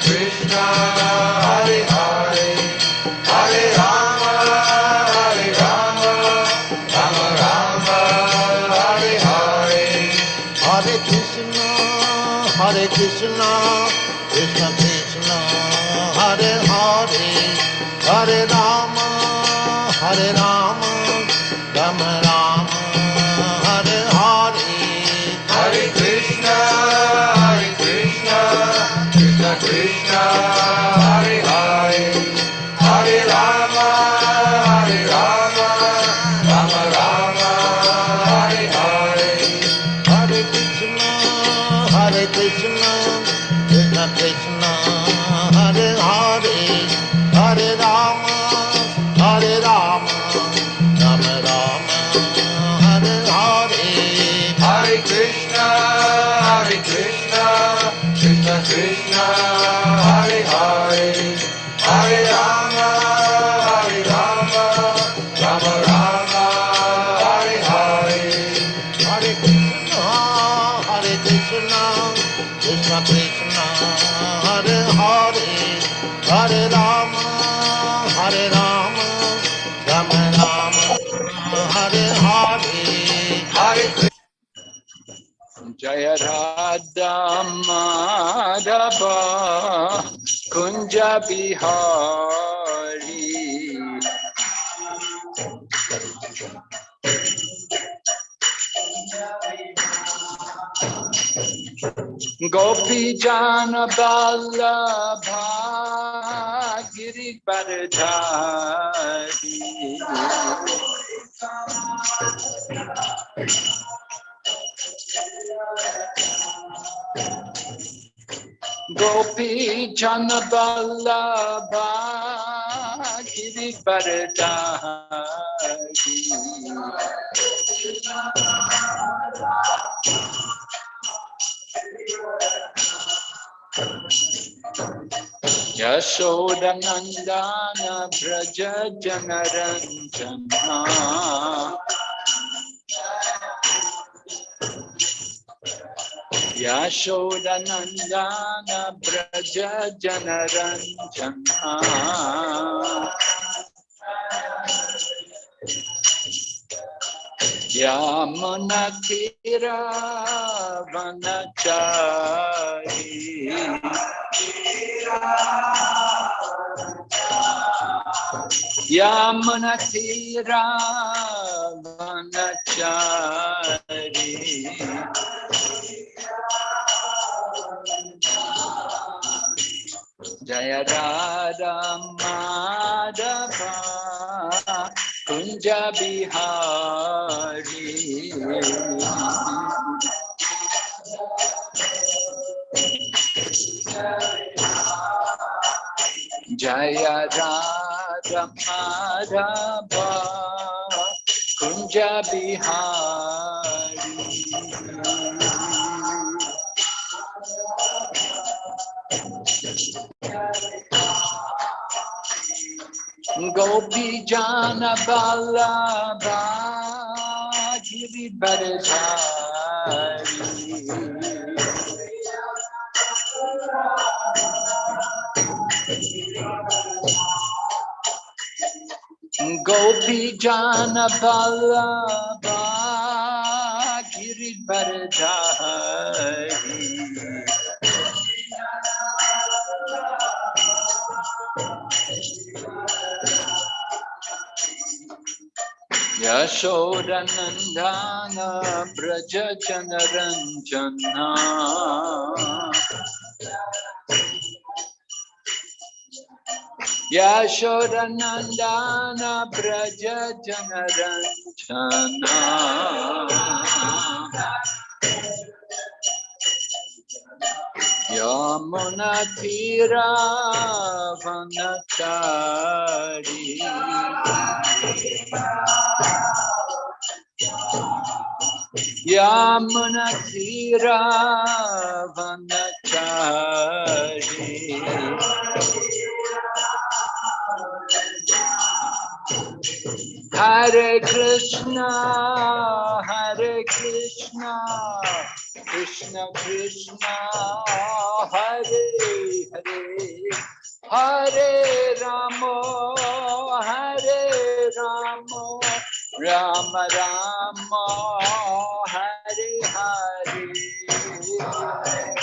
Krishna Hare, Jaya Radha Madhava Kunja Bihari Gopi Jana Vallabha Giri Gopi Jana Vallabha Giri Yashoda Nandana Braja Janaranjana Yashoda Nandana Braja Janaranjana Yamuna Tira Vanachari Yamuna Tira Vanachari Jaya Radha Madhava Kunja Bihari Radha Madhava Kunja Bihari Gopi Jana Vallabha Giri Gopi Jana Vallabha Giri Yashodanandana Braja Janaranjana Yashodanandana Braja Janaranjana Yamuna Tira Vanachari. Yamuna Hare Krishna, Hare Krishna, Krishna Krishna, Hare Hare, Hare Rama, Hare Rama, Rama Rama, Hare Hare.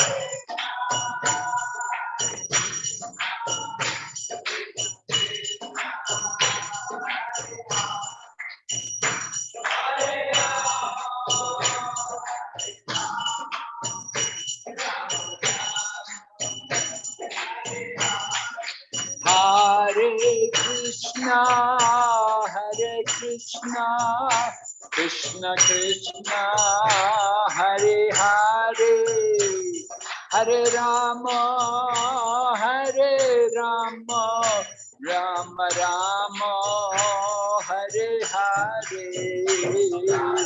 Krishna, Hare Krishna, Krishna Krishna, Hare Hare, Hare Rama, Hare Rama, Rama Rama, Hare Hare.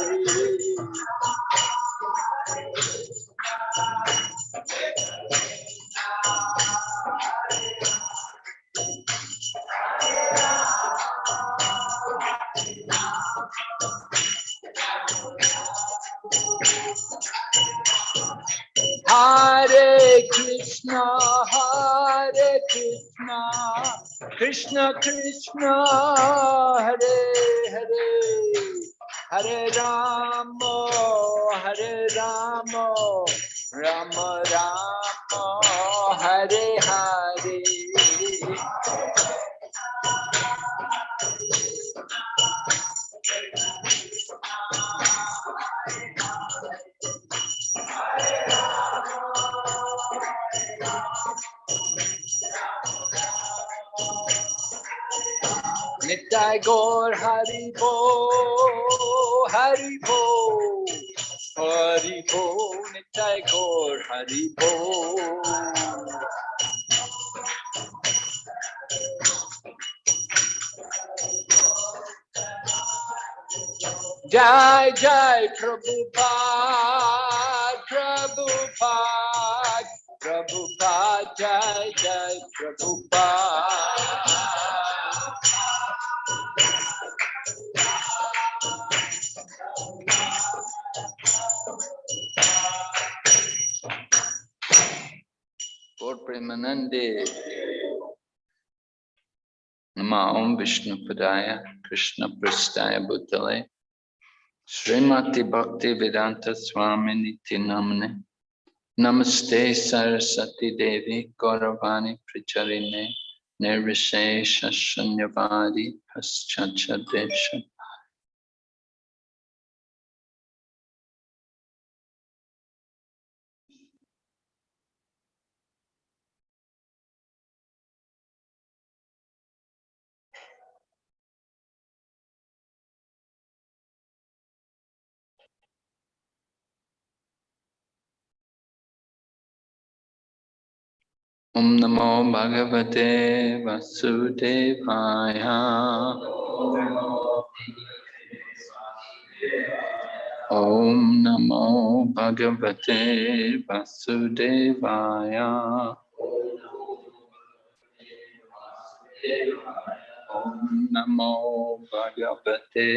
Krishna Krishna, Hare Hare, Hare Rama, Jai Jai Prabhupada, Prabhupada, Prabhupada, Jai Jai Prabhupada. Gaur Premanande. Nama Om Vishnu Padaya Krishna Prastaya Bhutale Srimati Bhakti Vedanta Swami Niti Namane Namaste Sarasvati Devi Gauravani Pracharine Nirvishesha Shanyavadi Paschachadesha ओम नमो भगवते वसुदेवाया ओम नमो भगवते वसुदेवाया। ओम नमो भगवते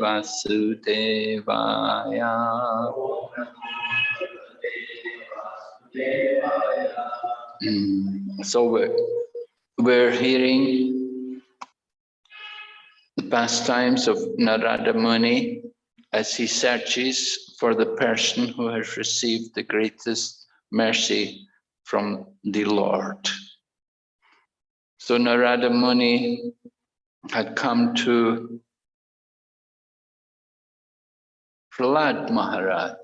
वासुदेवाय। Devaya So we're, we're hearing the pastimes of Narada Muni as he searches for the person who has received the greatest mercy from the Lord. So Narada Muni had come to Prahlad Maharaj.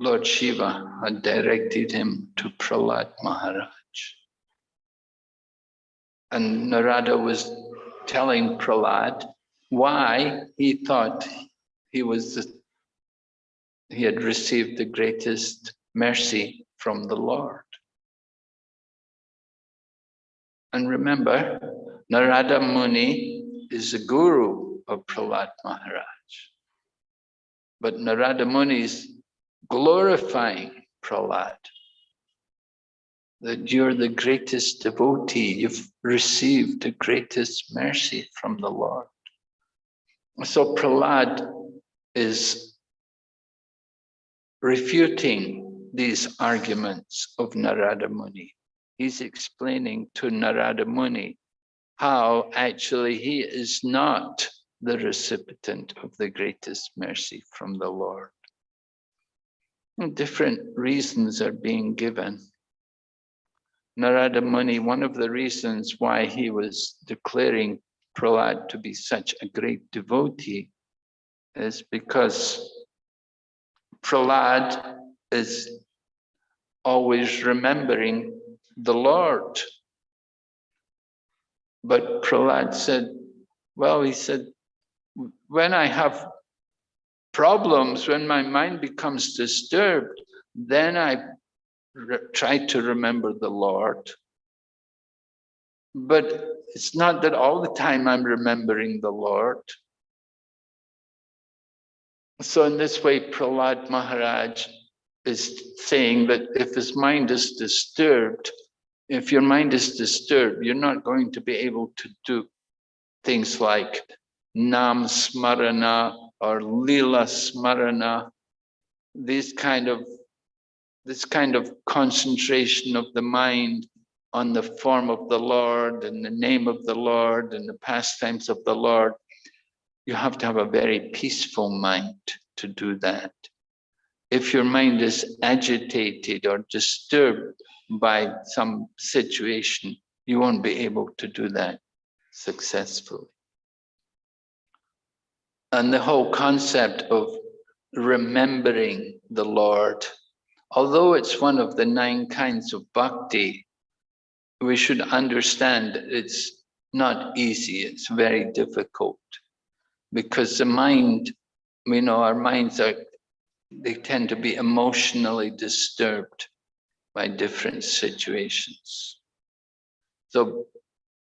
Lord Shiva had directed him to Prahlad Maharaj. And Narada was telling Prahlad why he thought he was the, he had received the greatest mercy from the Lord. And remember, Narada Muni is the guru of Prahlad Maharaj. But Narada Muni is glorifying Prahlad. that you're the greatest devotee, you've received the greatest mercy from the Lord. So Prahlad is refuting these arguments of Narada Muni. He's explaining to Narada Muni how actually he is not the recipient of the greatest mercy from the Lord. Different reasons are being given. Narada Muni, one of the reasons why he was declaring Prahlad to be such a great devotee is because Prahlad is always remembering the Lord. But Prahlad said, well, he said, when I have problems, when my mind becomes disturbed, then I try to remember the Lord. But it's not that all the time I'm remembering the Lord. So in this way, Prahlad Maharaj is saying that if his mind is disturbed, if your mind is disturbed, you're not going to be able to do things like Nam Smarana or Lila Smarana, these kind of this kind of concentration of the mind on the form of the Lord and the name of the Lord and the pastimes of the Lord, you have to have a very peaceful mind to do that. If your mind is agitated or disturbed by some situation, you won't be able to do that successfully. And the whole concept of remembering the Lord, although it's one of the nine kinds of bhakti, we should understand it's not easy, it's very difficult because the mind, we know our minds are, they tend to be emotionally disturbed by different situations. So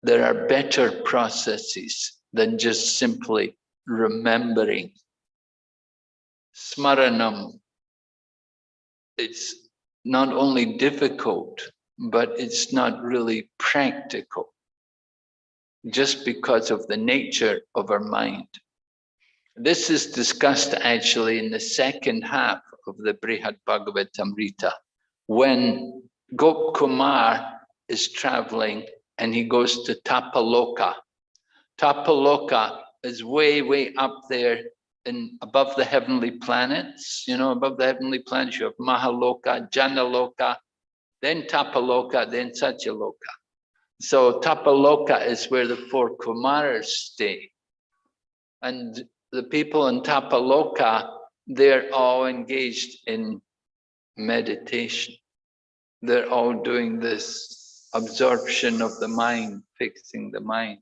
there are better processes than just simply remembering. Smaranam, it's not only difficult, but it's not really practical just because of the nature of our mind. This is discussed actually in the second half of the Brihad Bhagavatamrita when Gop Kumar is traveling and he goes to Tapaloka. Tapaloka is way, way up there in above the heavenly planets. You know, above the heavenly planets, you have Mahaloka, Janaloka, then Tapaloka, then Satyaloka. So Tapaloka is where the four Kumaras stay. And the people in Tapaloka, they're all engaged in meditation. They're all doing this absorption of the mind, fixing the mind.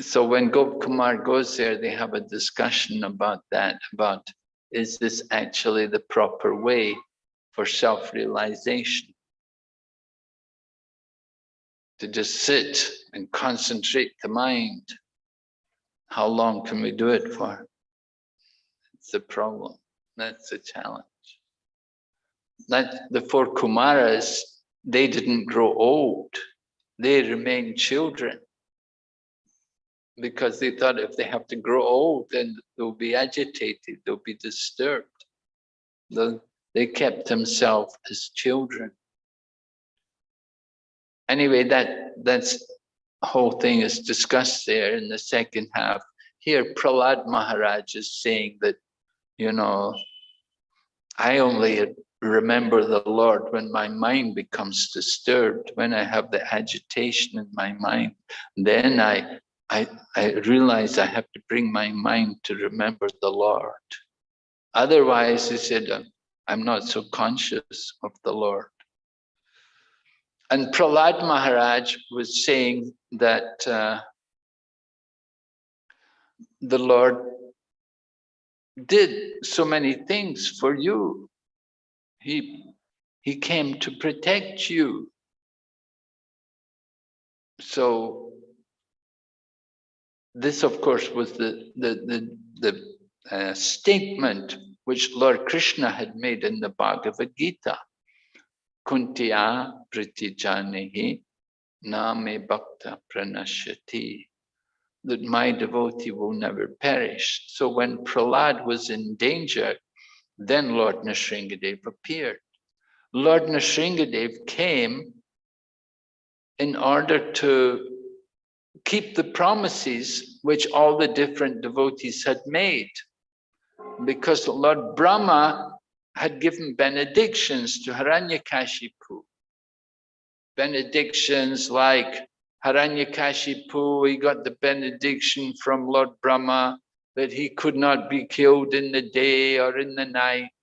So when Gop Kumar goes there, they have a discussion about that, about is this actually the proper way for self-realization. To just sit and concentrate the mind. How long can we do it for? It's the problem. That's the challenge. That the four Kumaras, they didn't grow old. They remained children because they thought if they have to grow old, then they'll be agitated, they'll be disturbed. They'll, kept themselves as children. Anyway, that that's whole thing is discussed there in the second half. Here, Prahlad Maharaj is saying that, you know, I only remember the Lord when my mind becomes disturbed, when I have the agitation in my mind, then I, I, I realize I have to bring my mind to remember the Lord. Otherwise, he said, I'm not so conscious of the Lord. And Prahlad Maharaj was saying that uh, the Lord did so many things for you. He, he came to protect you. So this, of course, was the, the, the, the uh, statement which Lord Krishna had made in the Bhagavad Gita. Kuntiya Pritijanihi Name Bhakta Pranashati that my devotee will never perish. So when Prahlad was in danger, then Lord Nrsingadev appeared. Lord Nrsingadev came in order to keep the promises which all the different devotees had made. Because Lord Brahma had given benedictions to Hiranyakashipu. Benedictions like Hiranyakashipu, he got the benediction from Lord Brahma that he could not be killed in the day or in the night,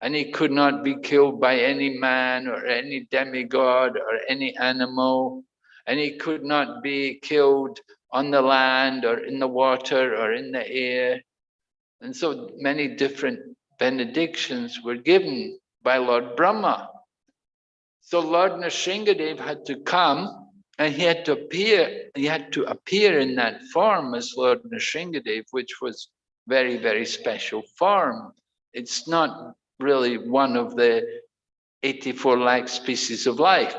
and he could not be killed by any man or any demigod or any animal, and he could not be killed on the land or in the water or in the air. And so many different benedictions were given by Lord Brahma. So Lord Nrsingadev had to come and he had to appear, he had to appear in that form as Lord Nrsingadev, which was very, very special form. It's not really one of the 84 lakh species of life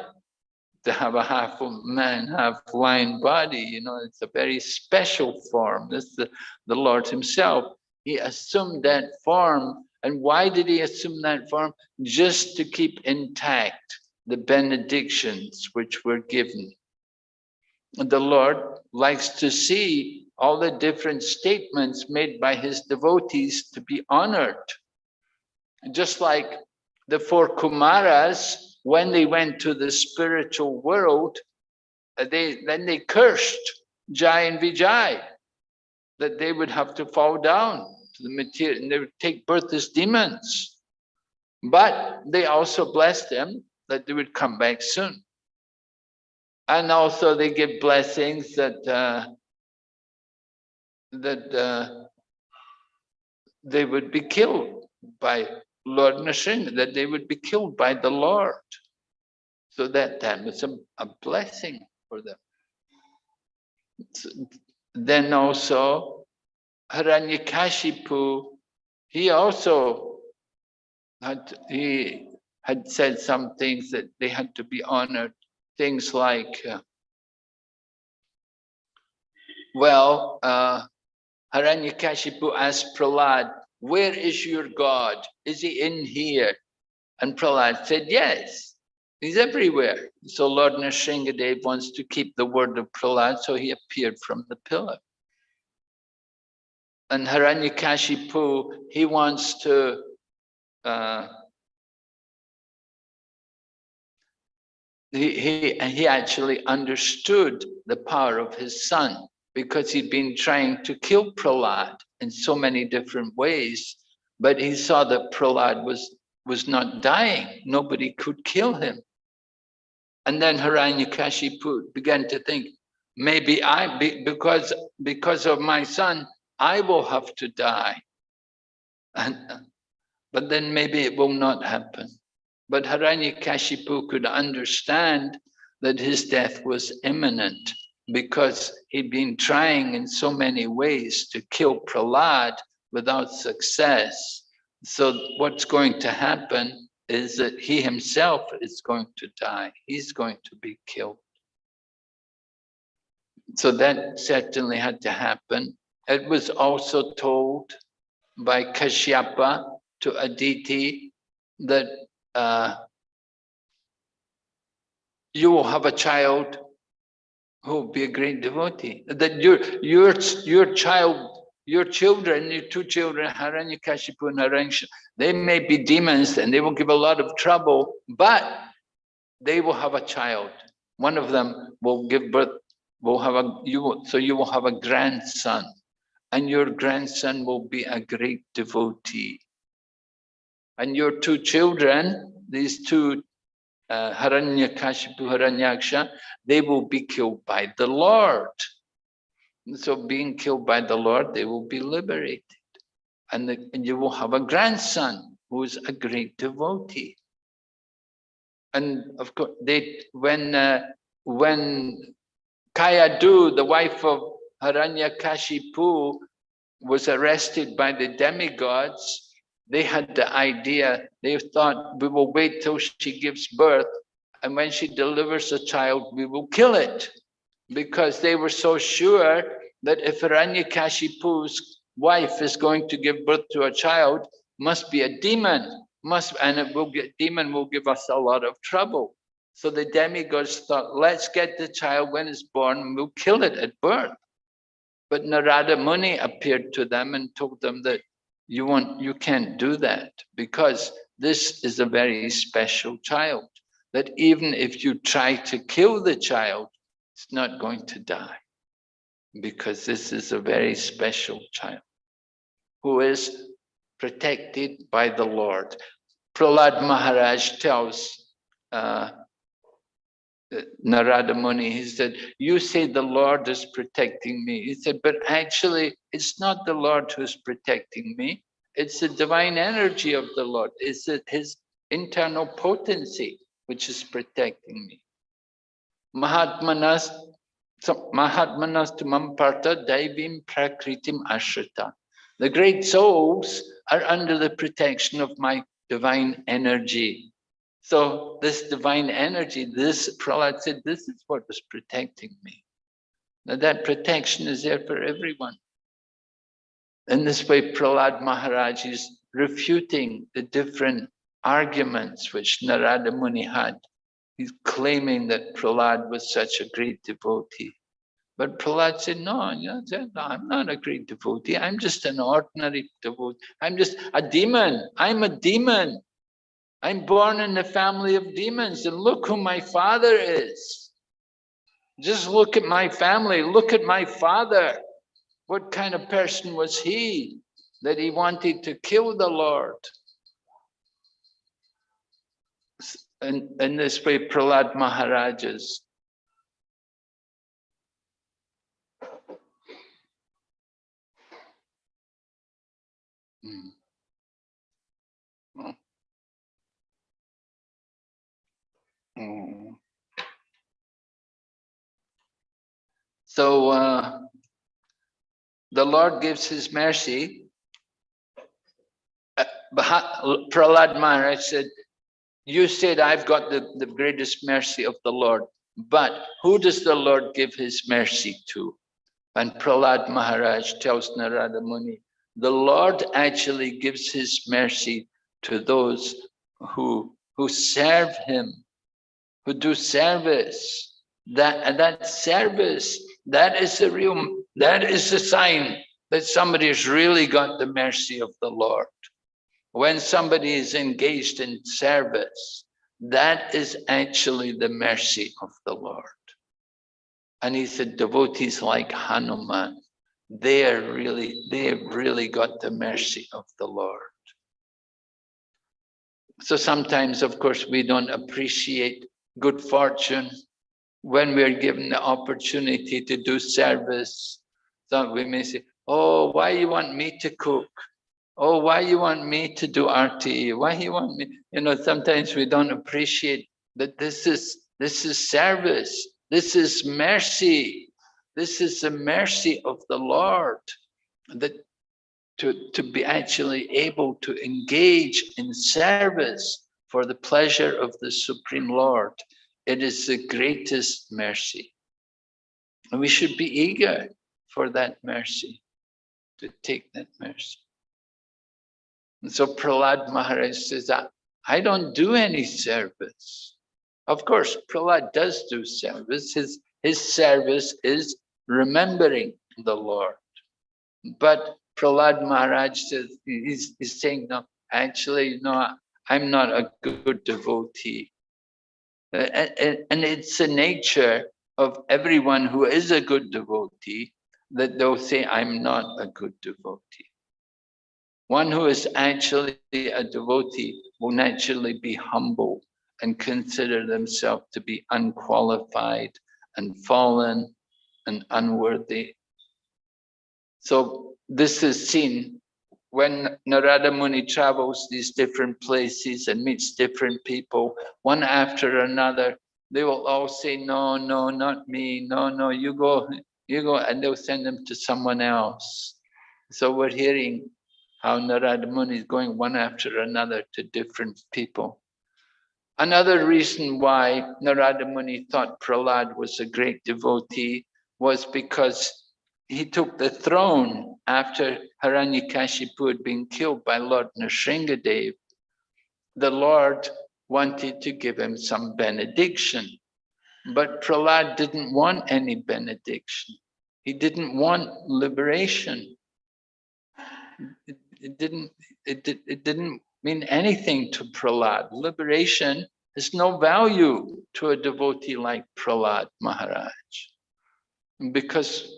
to have a half man, half lion body, you know, it's a very special form. That's the, the Lord himself. He assumed that form. And why did he assume that form? Just to keep intact the benedictions which were given. And The Lord likes to see all the different statements made by his devotees to be honored. Just like the four Kumaras when they went to the spiritual world, uh, they then they cursed Jai and Vijay, that they would have to fall down to the material and they would take birth as demons. But they also blessed them that they would come back soon. And also they give blessings that uh, that uh, they would be killed by Lord Nrsimha, that they would be killed by the Lord. So that time was a, a blessing for them. So then also Hiranyakashipu, he also had he had said some things that they had to be honored. Things like, uh, well, uh, Hiranyakashipu asked Prahlad, where is your God? Is he in here? And Prahlad said, yes, he's everywhere. So Lord Nrsingadev wants to keep the word of Prahlad, so he appeared from the pillar. And Hiranyakashipu, he wants to uh, he, he, he actually understood the power of his son because he'd been trying to kill Prahlad in so many different ways, but he saw that Prahlad was, was not dying. Nobody could kill him. And then Hiranyakashipu began to think, maybe I, because, because of my son, I will have to die. And, but then maybe it will not happen. But Hiranyakashipu could understand that his death was imminent because he'd been trying in so many ways to kill Prahlad without success. So what's going to happen is that he himself is going to die. He's going to be killed. So that certainly had to happen. It was also told by Kashyapa to Aditi that uh, you will have a child will be a great devotee. That your your your child, your children, your two children, Hiranyakashipu and Hiranyaksha, they may be demons and they will give a lot of trouble, but they will have a child. One of them will give birth, will have a you will, so you will have a grandson, and your grandson will be a great devotee. And your two children, these two uh, Hiranyakashipu, Hiranyaksha, they will be killed by the Lord. So being killed by the Lord, they will be liberated. And, the, and you will have a grandson who is a great devotee. And of course, they when uh, when Kayadu, the wife of Hiranyakashipu, was arrested by the demigods, they had the idea, they thought we will wait till she gives birth and when she delivers a child, we will kill it. Because they were so sure that if Hiranyakashipu's wife is going to give birth to a child, must be a demon, must and it will get demon will give us a lot of trouble. So the demigods thought, let's get the child when it's born, and we'll kill it at birth. But Narada Muni appeared to them and told them that you want you can't do that because this is a very special child that even if you try to kill the child it's not going to die because this is a very special child who is protected by the Lord. Prahlad Maharaj tells uh, Narada Muni, he said, you say the Lord is protecting me. He said, but actually it's not the Lord who's protecting me. It's the divine energy of the Lord. It's his internal potency which is protecting me. Mahatmanas, so Mahatmanas Mamparta Daivim Prakritim Ashrita. The great souls are under the protection of my divine energy. So this divine energy, this Prahlad said, this is what was protecting me. Now that protection is there for everyone. In this way, Prahlad Maharaj is refuting the different arguments which Narada Muni had. He's claiming that Prahlad was such a great devotee. But Prahlad said, no, no, I'm not a great devotee. I'm just an ordinary devotee. I'm just a demon. I'm a demon. I'm born in the family of demons and look who my father is. Just look at my family, look at my father. What kind of person was he that he wanted to kill the Lord? And in this way, Prahlad Maharajas hmm. Hmm. So uh, the Lord gives his mercy. Uh, Prahlad Maharaj said, you said, I've got the, the greatest mercy of the Lord. But who does the Lord give his mercy to? And Prahlad Maharaj tells Narada Muni, the Lord actually gives his mercy to those who, who serve him who do service. That and that service, that is the real, that is the sign that somebody has really got the mercy of the Lord. When somebody is engaged in service, that is actually the mercy of the Lord. And he said, devotees like Hanuman, they are really, they have really got the mercy of the Lord. So sometimes, of course, we don't appreciate good fortune, when we are given the opportunity to do service, so we may say, oh, why you want me to cook? Oh, why you want me to do arati? Why you want me? You know, sometimes we don't appreciate that this is this is service. This is mercy. This is the mercy of the Lord. That to, to be actually able to engage in service for the pleasure of the Supreme Lord. It is the greatest mercy. And we should be eager for that mercy, to take that mercy. And so Prahlad Maharaj says, I don't do any service. Of course, Prahlad does do service. His, his service is remembering the Lord. But Prahlad Maharaj says, he's, he's saying, no, actually, no, I'm not a good devotee. And it's the nature of everyone who is a good devotee that they'll say, I'm not a good devotee. One who is actually a devotee will naturally be humble and consider themselves to be unqualified and fallen and unworthy. So this is seen when Narada Muni travels these different places and meets different people, one after another, they will all say, no, no, not me, no, no, you go, you go, and they'll send them to someone else. So we're hearing how Narada Muni is going one after another to different people. Another reason why Narada Muni thought Prahlad was a great devotee was because he took the throne after Hiranyakashipu had been killed by Lord Nrsingadev. The Lord wanted to give him some benediction, but Prahlad didn't want any benediction. He didn't want liberation. It, it didn't, it, did, it didn't mean anything to Prahlad. Liberation has no value to a devotee like Prahlad Maharaj. Because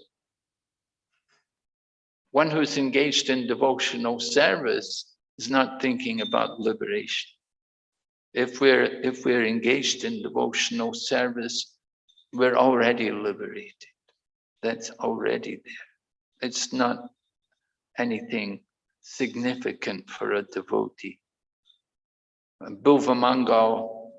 one who's engaged in devotional service is not thinking about liberation. If we're, if we're engaged in devotional service, we're already liberated. That's already there. It's not anything significant for a devotee. Bilvamangal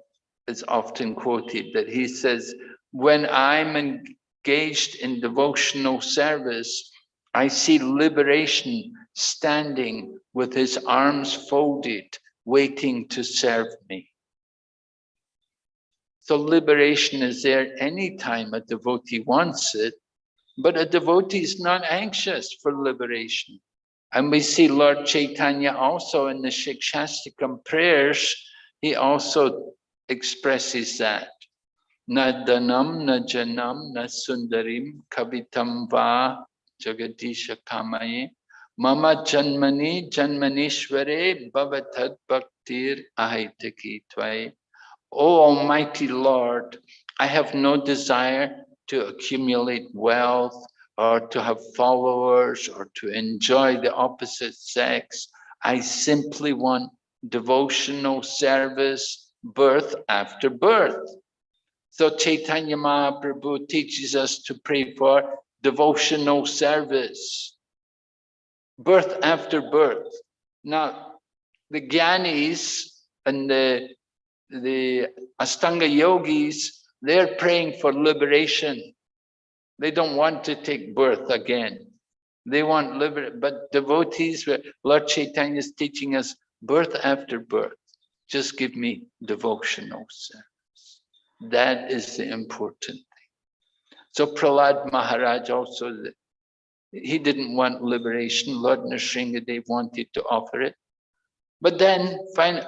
is often quoted that he says, when I'm engaged in devotional service, I see liberation standing with his arms folded, waiting to serve me. So liberation is there anytime a devotee wants it, but a devotee is not anxious for liberation. And we see Lord Chaitanya also in the Shikshashtakam prayers, he also expresses that. Na danam, na janam, na sundarim, kavitam va jagadisha kamaye, mama janmani janmanishware bhavatad bhaktir. O Almighty Lord, I have no desire to accumulate wealth or to have followers or to enjoy the opposite sex. I simply want devotional service, birth after birth. So Chaitanya Mahaprabhu teaches us to pray for devotional service, birth after birth. Now, the Gyanis and the, the Astanga yogis, they're praying for liberation. They don't want to take birth again. They want liberty, but devotees, Lord Chaitanya is teaching us birth after birth. Just give me devotional service. That is the important. So Prahlad Maharaj also, he didn't want liberation. Lord Nrsingadev wanted to offer it. But then find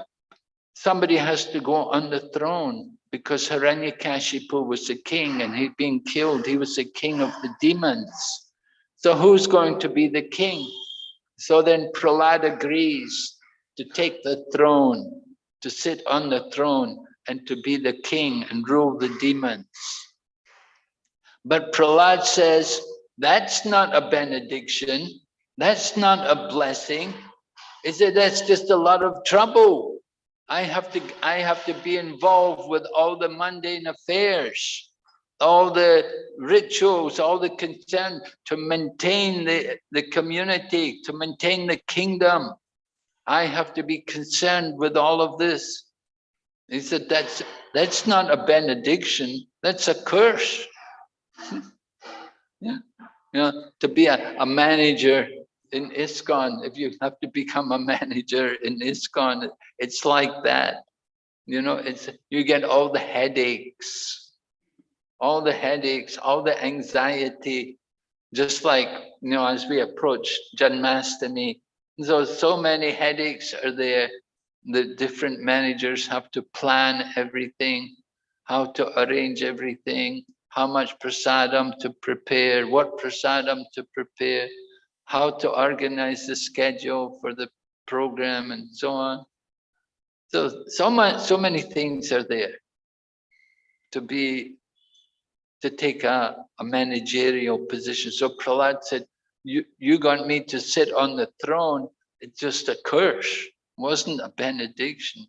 somebody has to go on the throne because Hiranyakashipu was the king and he'd been killed. He was the king of the demons. So who's going to be the king? So then Prahlad agrees to take the throne, to sit on the throne and to be the king and rule the demons. But Prahlad says, that's not a benediction. That's not a blessing. Is it? That's just a lot of trouble. I have to I have to be involved with all the mundane affairs, all the rituals, all the concern to maintain the, the community, to maintain the kingdom. I have to be concerned with all of this. He said, that's, that's not a benediction, that's a curse. yeah. You know, to be a, a manager in ISKCON, if you have to become a manager in ISKCON, it's like that. You know, it's you get all the headaches, all the headaches, all the anxiety, just like, you know, as we approach Janmastami, so, so many headaches are there. The different managers have to plan everything, how to arrange everything, how much prasadam to prepare, what prasadam to prepare, how to organize the schedule for the program and so on. So, so much, so many things are there to be, to take a, a managerial position. So Prahlad said, you, you got me to sit on the throne. It's just a curse, wasn't a benediction.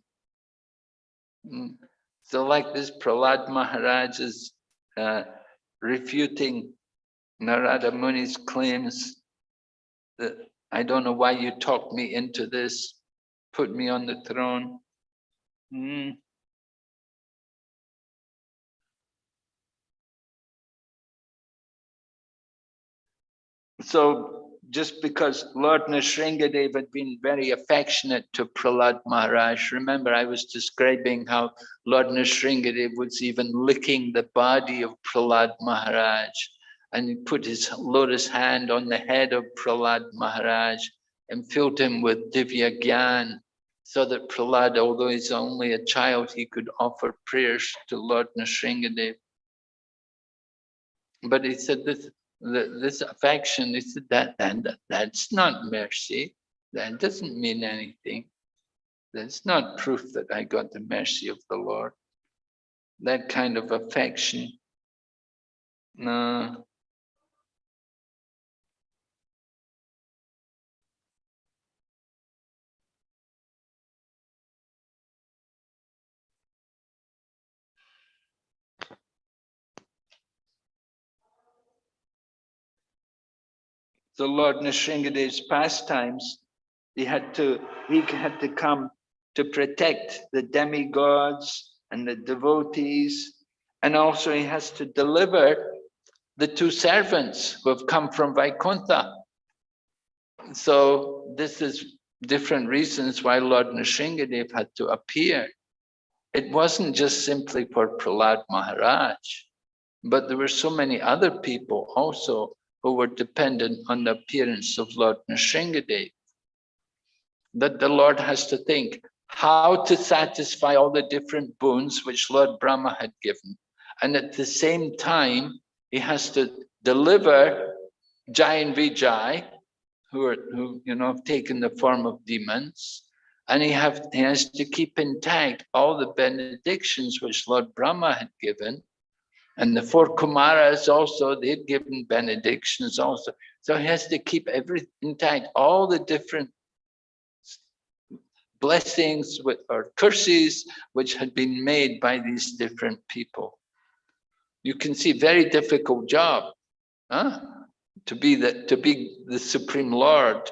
Mm. So like this Prahlad Maharaj is uh, refuting Narada Muni's claims that I don't know why you talked me into this, put me on the throne. Mm. So just because Lord Nrsingadev had been very affectionate to Prahlad Maharaj. Remember, I was describing how Lord Nrsingadev was even licking the body of Prahlad Maharaj and he put his lotus hand on the head of Prahlad Maharaj and filled him with Divya Gyan so that Prahlad, although he's only a child, he could offer prayers to Lord Nrsingadev. But he said this, this affection, is that, that, that's not mercy. That doesn't mean anything. That's not proof that I got the mercy of the Lord. That kind of affection. No, the Lord Nrsingadev's pastimes, he had to he had to come to protect the demigods and the devotees, and also he has to deliver the two servants who have come from Vaikuntha. So this is different reasons why Lord Nrsingadev had to appear. It wasn't just simply for Prahlad Maharaj, but there were so many other people also who were dependent on the appearance of Lord Nrsingadev. That the Lord has to think how to satisfy all the different boons which Lord Brahma had given. And at the same time, he has to deliver Jai Vijay, who are who you know have taken the form of demons, and he have he has to keep intact all the benedictions which Lord Brahma had given, and the four Kumaras also, they've given benedictions also. So he has to keep everything intact, all the different blessings with, or curses which had been made by these different people. You can see very difficult job huh? to be the to be the supreme lord.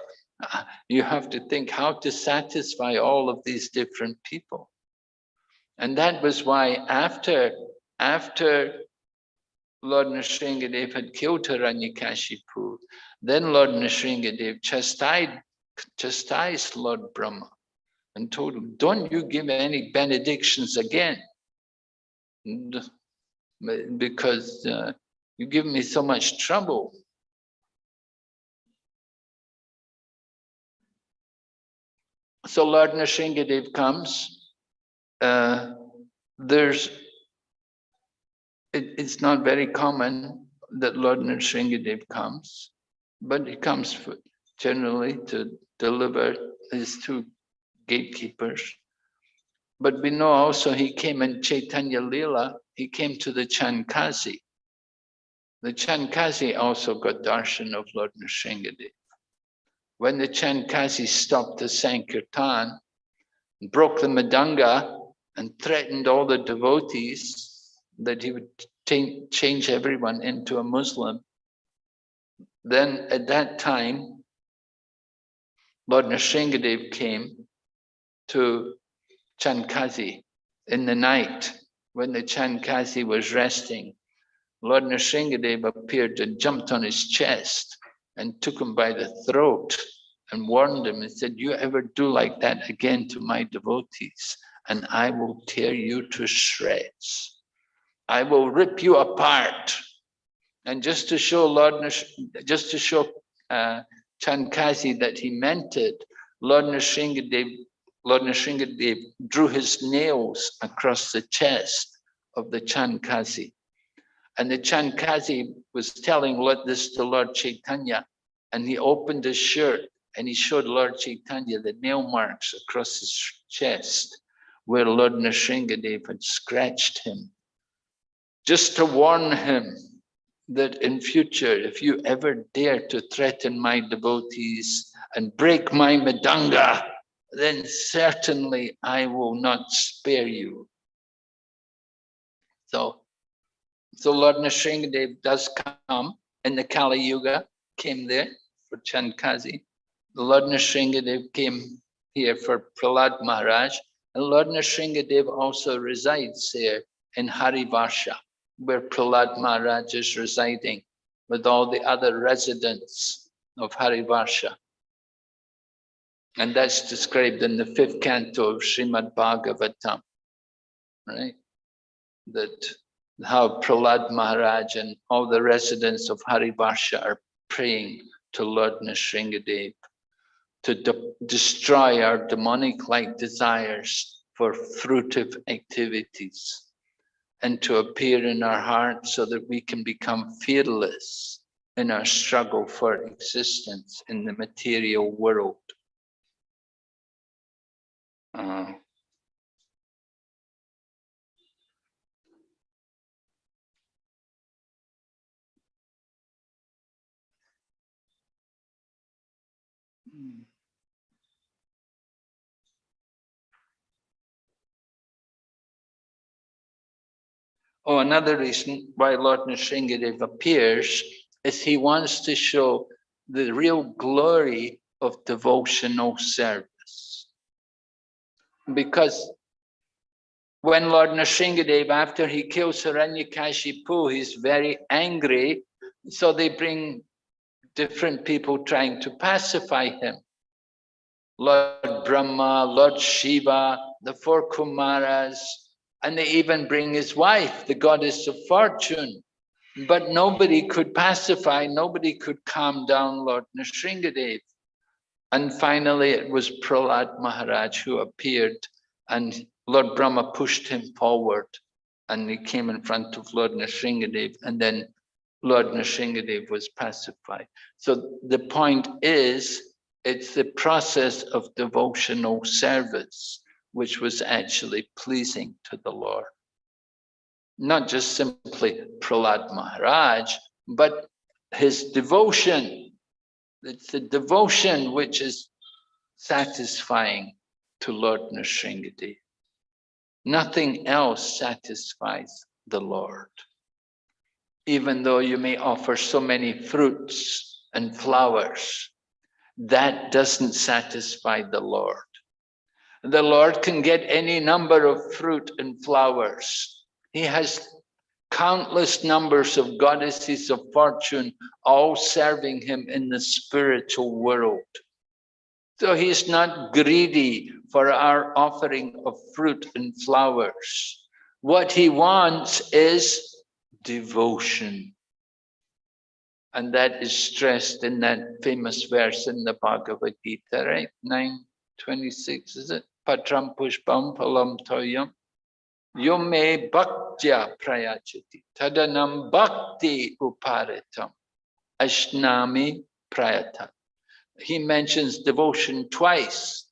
You have to think how to satisfy all of these different people. And that was why after after Lord Nrsingadev had killed Hiranyakashipu. Then Lord Nrsingadev chastised, chastised Lord Brahma and told him, don't you give any benedictions again. Because uh, you give me so much trouble. So Lord Nrsingadev comes. Uh, there's it, it's not very common that Lord Nrsingadev comes, but he comes for, generally to deliver his two gatekeepers. But we know also he came in Chaitanya Lila, he came to the Chankazi. The Chankazi also got darshan of Lord Nrsingadev. When the Chankazi stopped the Sankirtan, broke the Mridanga and threatened all the devotees, that he would change everyone into a Muslim. Then at that time, Lord Nrsingadev came to Chankazi in the night when the Chankazi was resting. Lord Nrsingadev appeared and jumped on his chest and took him by the throat and warned him and said, you ever do like that again to my devotees and I will tear you to shreds. I will rip you apart. And just to show Lord, just to show uh, Chankazi that he meant it, Lord Nrsingadev, Lord Nrsingadev drew his nails across the chest of the Chankazi. And the Chankazi was telling this to Lord Chaitanya, and he opened his shirt and he showed Lord Chaitanya the nail marks across his chest where Lord Nrsingadev had scratched him just to warn him that in future, if you ever dare to threaten my devotees and break my mridanga, then certainly I will not spare you. So, so Lord Nrsingadev does come in the Kali Yuga, came there for Chankazi. Lord Nrsingadev came here for Prahlad Maharaj, and Lord Nrsingadev also resides here in Harivarsha where Prahlad Maharaj is residing with all the other residents of Harivarsha. And that's described in the fifth canto of Srimad Bhagavatam, right? That how Prahlad Maharaj and all the residents of Harivarsha are praying to Lord Nrsingadev to de destroy our demonic-like desires for fruitive activities and to appear in our hearts so that we can become fearless in our struggle for existence in the material world. Uh, Oh, another reason why Lord Nrsingadev appears is he wants to show the real glory of devotional service. Because when Lord Nrsingadev, after he kills Hiranyakashipu, he's very angry. So they bring different people trying to pacify him. Lord Brahma, Lord Shiva, the four Kumaras, and they even bring his wife, the goddess of fortune. But nobody could pacify, nobody could calm down Lord Nrsingadev. And finally, it was Prahlad Maharaj who appeared, and Lord Brahma pushed him forward, and he came in front of Lord Nrsingadev, and then Lord Nrsingadev was pacified. So the point is, it's the process of devotional service which was actually pleasing to the Lord. Not just simply Prahlad Maharaj, but his devotion. It's the devotion which is satisfying to Lord Nrsingadev. Nothing else satisfies the Lord. Even though you may offer so many fruits and flowers, that doesn't satisfy the Lord. The Lord can get any number of fruit and flowers. He has countless numbers of goddesses of fortune, all serving him in the spiritual world. So he's not greedy for our offering of fruit and flowers. What he wants is devotion. And that is stressed in that famous verse in the Bhagavad Gita, right? 926, is it? Patram pushpam phalam toyam yume bhaktya prayachati tadanam bhakti uparitam ashnami prayata. He mentions devotion twice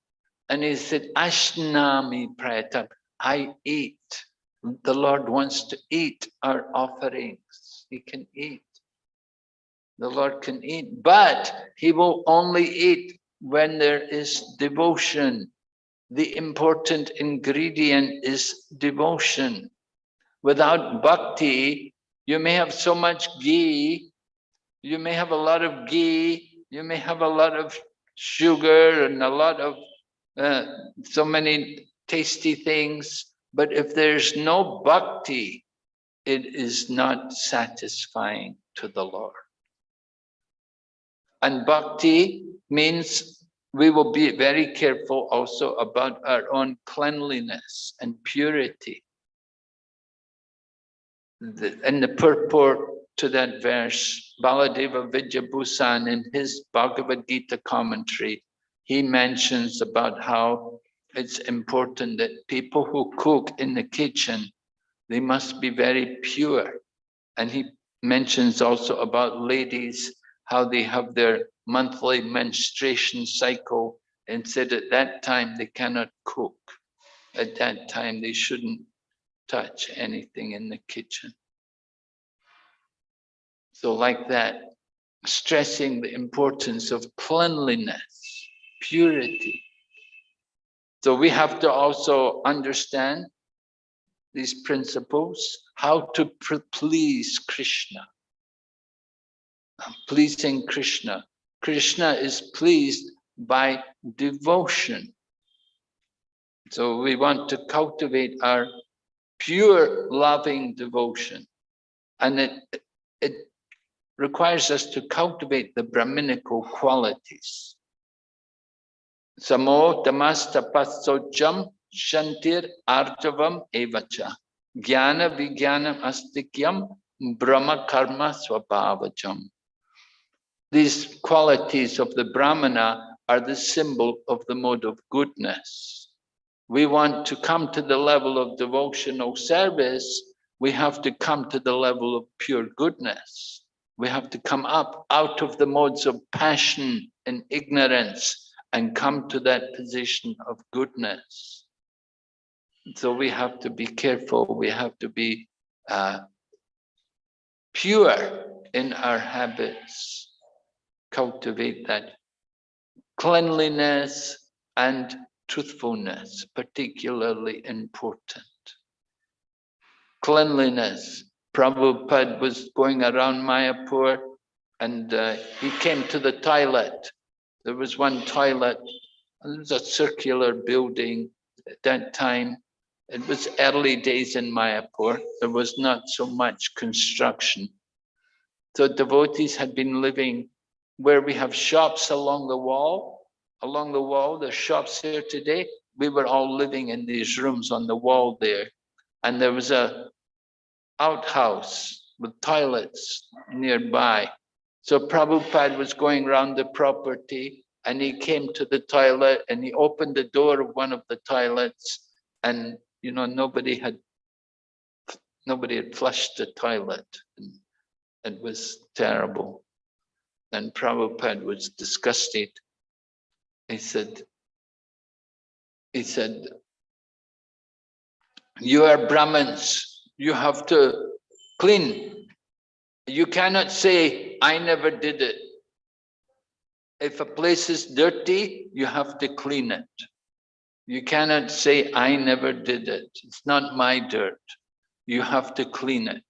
and he said ashnami prayata. I eat. The Lord wants to eat our offerings. He can eat. The Lord can eat, but he will only eat when there is devotion the important ingredient is devotion. Without bhakti, you may have so much ghee, you may have a lot of ghee, you may have a lot of sugar and a lot of uh, so many tasty things, but if there's no bhakti, it is not satisfying to the Lord. And bhakti means we will be very careful also about our own cleanliness and purity. The, in the purport to that verse, Baladeva Vidyabhusan in his Bhagavad Gita commentary, he mentions about how it's important that people who cook in the kitchen, they must be very pure. And he mentions also about ladies, how they have their monthly menstruation cycle and said at that time they cannot cook. At that time they shouldn't touch anything in the kitchen. So like that, stressing the importance of cleanliness, purity. So we have to also understand these principles, how to please Krishna. Pleasing Krishna Krishna is pleased by devotion. So we want to cultivate our pure loving devotion. And it, it requires us to cultivate the Brahminical qualities. Samo tamastapasojam shantir arjavam evacha. Jnana vijnanam astikyam brahma karma swabhavajam. These qualities of the Brahmana are the symbol of the mode of goodness. We want to come to the level of devotional service, we have to come to the level of pure goodness. We have to come up out of the modes of passion and ignorance and come to that position of goodness. So we have to be careful, we have to be uh, pure in our habits, cultivate that cleanliness and truthfulness, particularly important. Cleanliness. Prabhupada was going around Mayapur and uh, he came to the toilet. There was one toilet, it was a circular building at that time. It was early days in Mayapur. There was not so much construction. So devotees had been living where we have shops along the wall. Along the wall, there's shops here today. We were all living in these rooms on the wall there. And there was a outhouse with toilets nearby. So Prabhupada was going around the property and he came to the toilet and he opened the door of one of the toilets and you know nobody had nobody had flushed the toilet. and It was terrible. And Prabhupada was disgusted. He said, he said, you are Brahmins, you have to clean. You cannot say, I never did it. If a place is dirty, you have to clean it. You cannot say, I never did it. It's not my dirt. You have to clean it.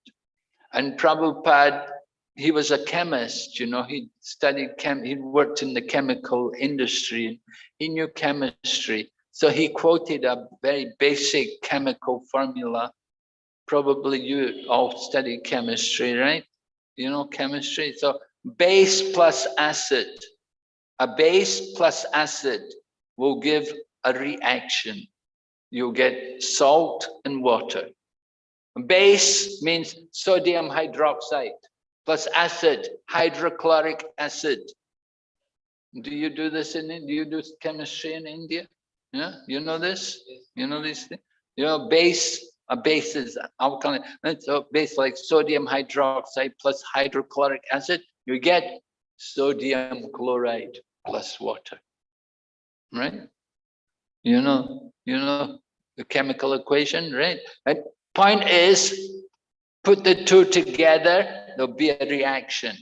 And Prabhupada, he was a chemist, you know, he studied chem, he worked in the chemical industry, he knew chemistry. So he quoted a very basic chemical formula. Probably you all studied chemistry, right? You know chemistry. So base plus acid. A base plus acid will give a reaction. You'll get salt and water. Base means sodium hydroxide plus acid, hydrochloric acid. Do you do this in, India? do you do chemistry in India? Yeah, you know this? You know these things? You know, base, a base is alkaline. So base like sodium hydroxide plus hydrochloric acid, you get sodium chloride plus water, right? You know, you know the chemical equation, right? And Point is, put the two together, there'll be a reaction.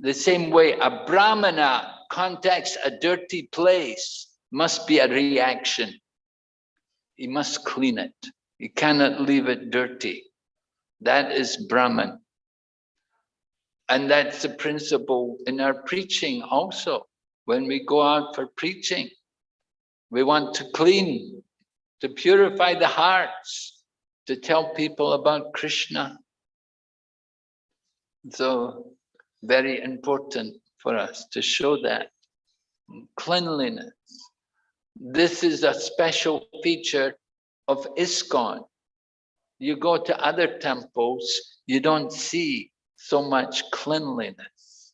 The same way a Brahmana contacts a dirty place must be a reaction. He must clean it. He cannot leave it dirty. That is Brahman. And that's the principle in our preaching also. When we go out for preaching, we want to clean, to purify the hearts, to tell people about Krishna. So very important for us to show that cleanliness. This is a special feature of ISKCON. You go to other temples, you don't see so much cleanliness.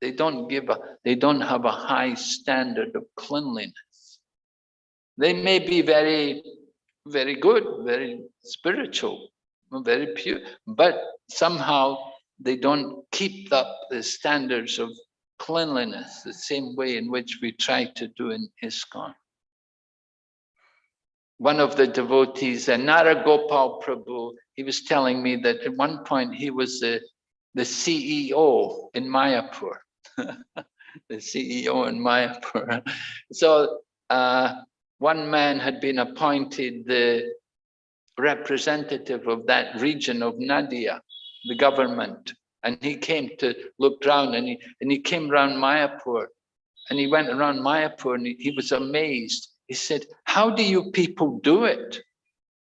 They don't give a, they don't have a high standard of cleanliness. They may be very very good, very spiritual, very pure, but somehow they don't keep up the standards of cleanliness the same way in which we try to do in ISKCON. One of the devotees, Naragopal Prabhu, he was telling me that at one point he was the, the CEO in Mayapur, the CEO in Mayapur. So uh, one man had been appointed the representative of that region of Nadia, the government. And he came to look around and he, and he came around Mayapur and he went around Mayapur and he, he was amazed. He said, how do you people do it?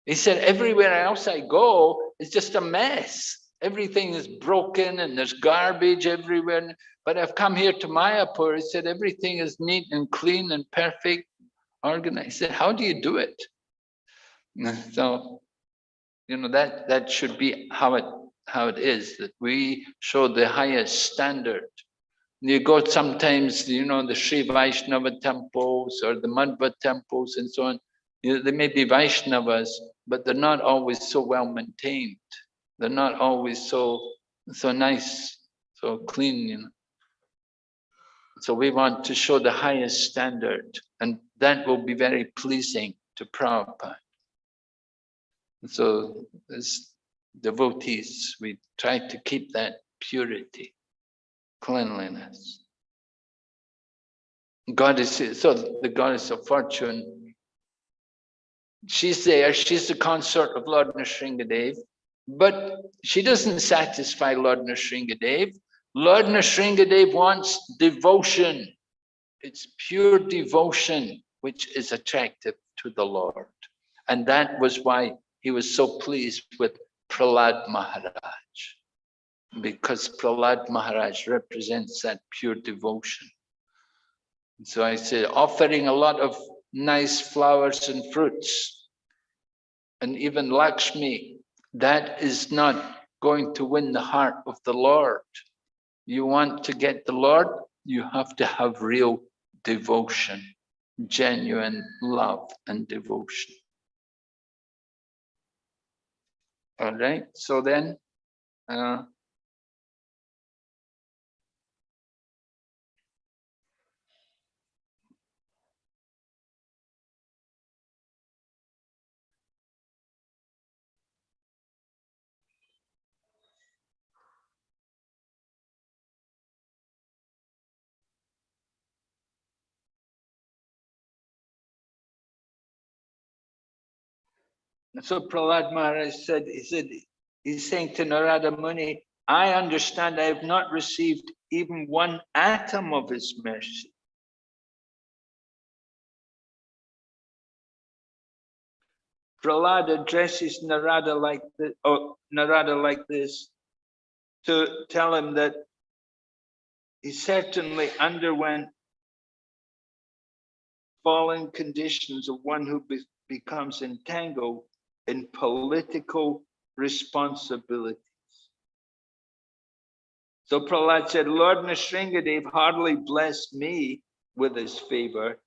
He said, everywhere else I go, it's just a mess. everything is broken and there's garbage everywhere. But I've come here to Mayapur, he said, everything is neat and clean and perfect, organized. He said, how do you do it? So, you know, that, that should be how it, how it is, that we show the highest standard. You go sometimes, you know, the Sri Vaishnava temples or the Madhva temples and so on, you know, they may be Vaishnavas, but they're not always so well maintained. They're not always so, so nice, so clean, you know. So we want to show the highest standard and that will be very pleasing to Prabhupada. So as devotees, we try to keep that purity, cleanliness. Goddess, so the goddess of fortune, she's there, she's the consort of Lord Nrsingadev, but she doesn't satisfy Lord Nrsingadev. Lord Nrsingadev wants devotion. It's pure devotion which is attractive to the Lord. And that was why he was so pleased with Prahlad Maharaj, because Prahlad Maharaj represents that pure devotion. So I said, offering a lot of nice flowers and fruits, and even Lakshmi, that is not going to win the heart of the Lord. You want to get the Lord, you have to have real devotion, genuine love and devotion. All right, so then, uh, So Prahlad Maharaj said, he said, he's saying to Narada Muni, I understand I have not received even one atom of his mercy. Prahlad addresses Narada like this, or Narada like this, to tell him that he certainly underwent fallen conditions of one who be, becomes entangled in political responsibilities. So Prahlad said, Lord Nrsingadev hardly blessed me with his favor.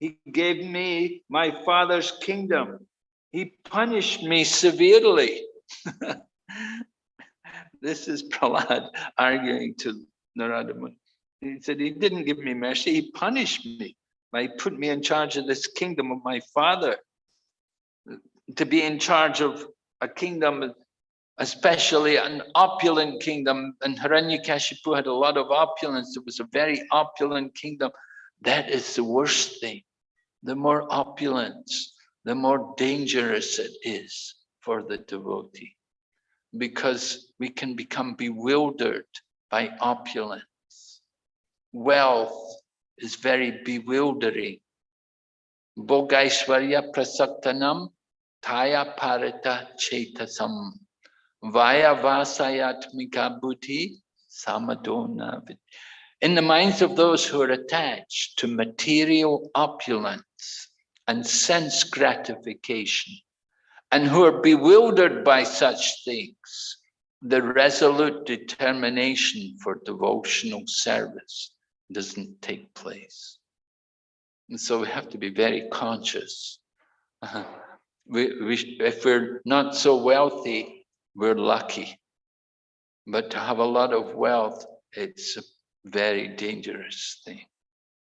He gave me my father's kingdom. He punished me severely. this is Prahlad arguing to Narada Muni. He said, he didn't give me mercy, he punished me. He put me in charge of this kingdom of my father to be in charge of a kingdom, especially an opulent kingdom. And Hiranyakashipu had a lot of opulence. It was a very opulent kingdom. That is the worst thing. The more opulence, the more dangerous it is for the devotee because we can become bewildered by opulence. Wealth is very bewildering. Bogaishwarya prasaktanam Taya parita chetasam vaya vasayatmika buddhi samadona. In the minds of those who are attached to material opulence and sense gratification, and who are bewildered by such things, the resolute determination for devotional service doesn't take place. And so we have to be very conscious uh-huh, we, we, if we're not so wealthy, we're lucky. But to have a lot of wealth, it's a very dangerous thing.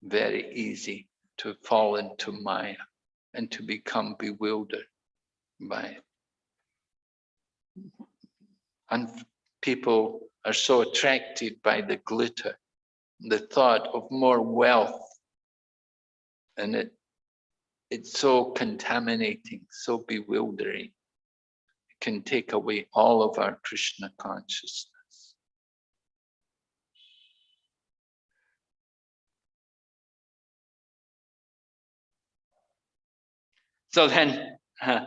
Very easy to fall into Maya and to become bewildered by it. And people are so attracted by the glitter, the thought of more wealth. And it it's so contaminating, so bewildering. It can take away all of our Krishna consciousness. So then, uh,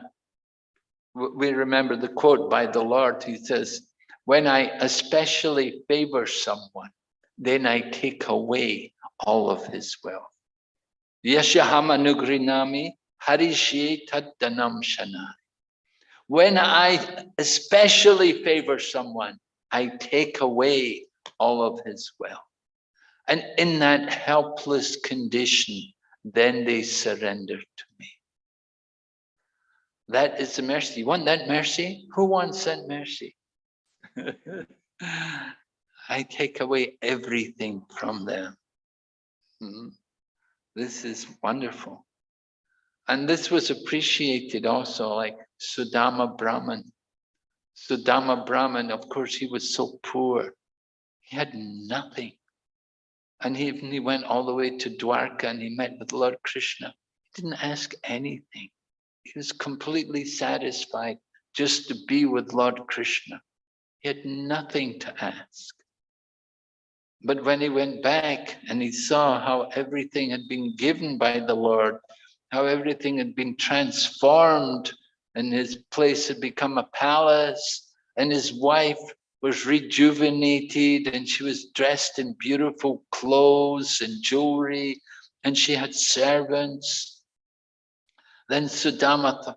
we remember the quote by the Lord, he says, When I especially favor someone, then I take away all of his wealth. Yashahama nugrinami harishe taddanam shanari. When I especially favor someone, I take away all of his wealth. And in that helpless condition, then they surrender to me. That is the mercy. You want that mercy? Who wants that mercy? I take away everything from them. Hmm. This is wonderful. And this was appreciated also like Sudama Brahman. Sudama Brahman, of course, he was so poor. He had nothing. And he, he went all the way to Dwarka and he met with Lord Krishna. He didn't ask anything. He was completely satisfied just to be with Lord Krishna. He had nothing to ask. But when he went back and he saw how everything had been given by the Lord, how everything had been transformed and his place had become a palace and his wife was rejuvenated and she was dressed in beautiful clothes and jewelry and she had servants. Then Sudama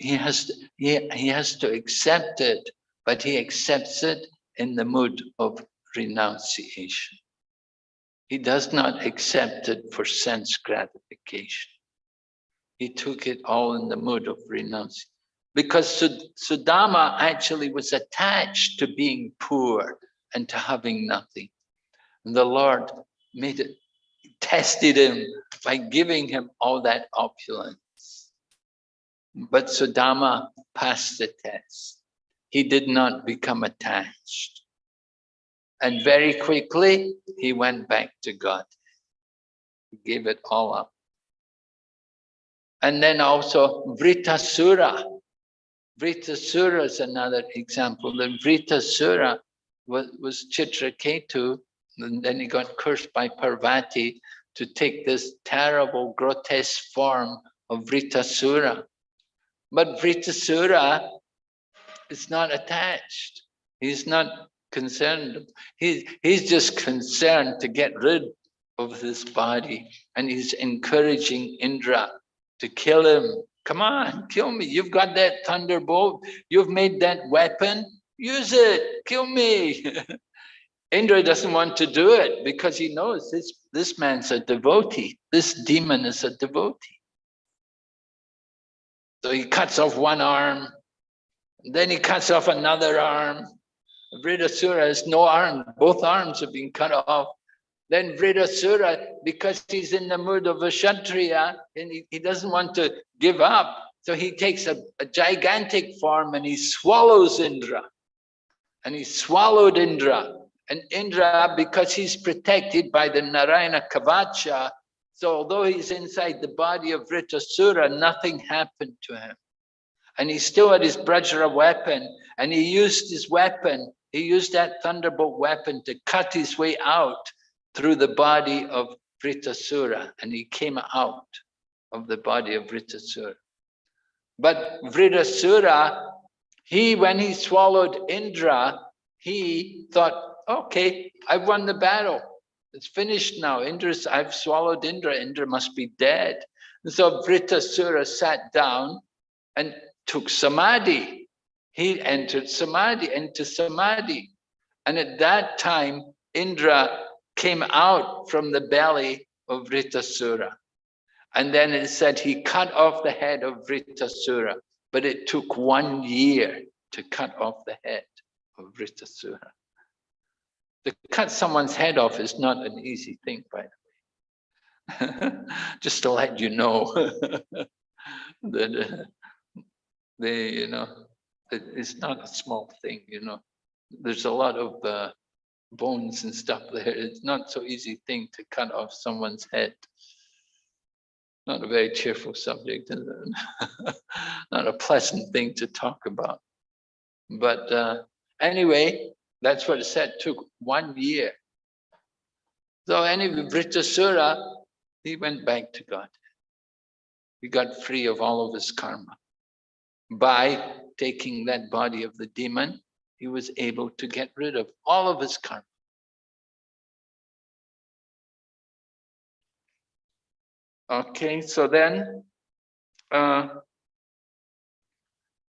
he has to, he, he has to accept it, but he accepts it in the mood of renunciation. He does not accept it for sense gratification. He took it all in the mood of renunciation. Because Sudama actually was attached to being poor and to having nothing. And the Lord made it, tested him by giving him all that opulence. But Sudama passed the test. He did not become attached. And very quickly, he went back to God. He gave it all up. And then also Vritasura. Vritasura is another example. The Vritasura was, was Chitraketu, and then he got cursed by Parvati to take this terrible, grotesque form of Vritasura. But Vritasura is not attached. He's not concerned. He, he's just concerned to get rid of this body and he's encouraging Indra to kill him. Come on, kill me. You've got that thunderbolt. You've made that weapon. Use it. Kill me. Indra doesn't want to do it because he knows this, this man's a devotee. This demon is a devotee. So he cuts off one arm, then he cuts off another arm, Vritasura has no arm, both arms have been cut off. Then Vritasura, because he's in the mood of a Kshatriya, and he, he doesn't want to give up, so he takes a, a gigantic form and he swallows Indra. And he swallowed Indra. And Indra, because he's protected by the Narayana Kavacha, so although he's inside the body of Vritasura, nothing happened to him. And he still had his Vajra weapon, and he used his weapon he used that thunderbolt weapon to cut his way out through the body of Vritasura, and he came out of the body of Vritasura. But Vritasura, he, when he swallowed Indra, he thought, okay, I've won the battle. It's finished now. Indra's, I've swallowed Indra. Indra must be dead. And so Vritasura sat down and took samadhi he entered samadhi, into samadhi. And at that time, Indra came out from the belly of Vritasura. And then it said he cut off the head of Vritasura, but it took one year to cut off the head of Vritasura. To cut someone's head off is not an easy thing, by the way. Just to let you know that uh, they, you know, it's not a small thing, you know. There's a lot of uh, bones and stuff there. It's not so easy thing to cut off someone's head. Not a very cheerful subject, not a pleasant thing to talk about. But uh, anyway, that's what it said, took one year. So anyway, Vritasura, he went back to God. He got free of all of his karma by taking that body of the demon he was able to get rid of all of his karma. Okay, so then uh,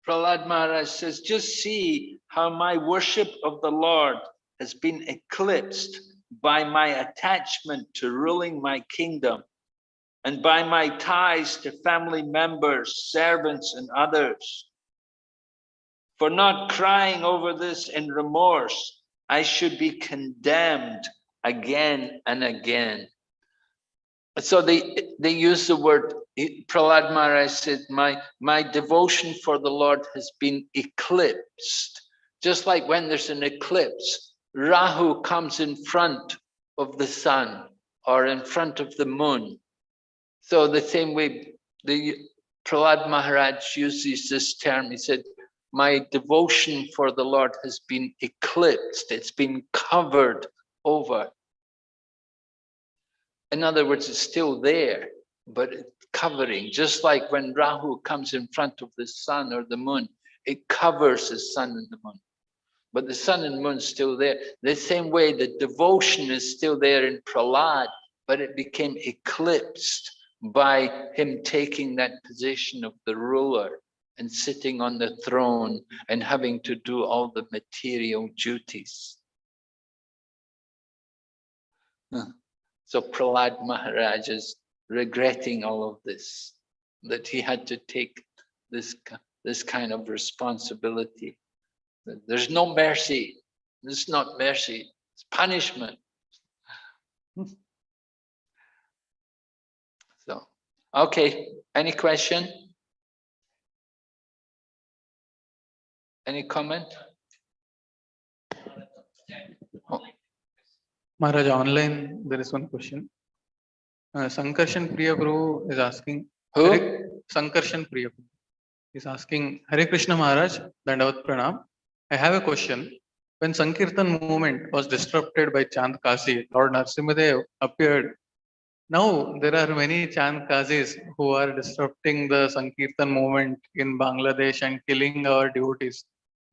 Prahlad Maharaj says, just see how my worship of the Lord has been eclipsed by my attachment to ruling my kingdom and by my ties to family members, servants, and others. For not crying over this in remorse, I should be condemned again and again. So they, they use the word, Prahlad Maharaj said, my, my devotion for the Lord has been eclipsed. Just like when there's an eclipse, Rahu comes in front of the sun or in front of the moon. So the same way the Prahlad Maharaj uses this term, he said, my devotion for the Lord has been eclipsed, it's been covered over. In other words, it's still there, but it's covering, just like when Rahu comes in front of the sun or the moon, it covers the sun and the moon. But the sun and moon still there. The same way the devotion is still there in Prahlad, but it became eclipsed by him taking that position of the ruler and sitting on the throne and having to do all the material duties. So Prahlad Maharaj is regretting all of this, that he had to take this, this kind of responsibility. There's no mercy. Is not mercy, it's punishment. so, okay, any question? Any comment? Oh. Maharaj, online, there is one question. Uh, Sankarshan Priya Prabhu is asking. Who? Hare- Sankarshan Priya Prabhu is asking, Hare Krishna Maharaj, Dandavat Pranam. I have a question. When Sankirtan movement was disrupted by Chand Kazi, Lord Narsimhadev appeared. Now there are many Chand Kazis who are disrupting the Sankirtan movement in Bangladesh and killing our devotees.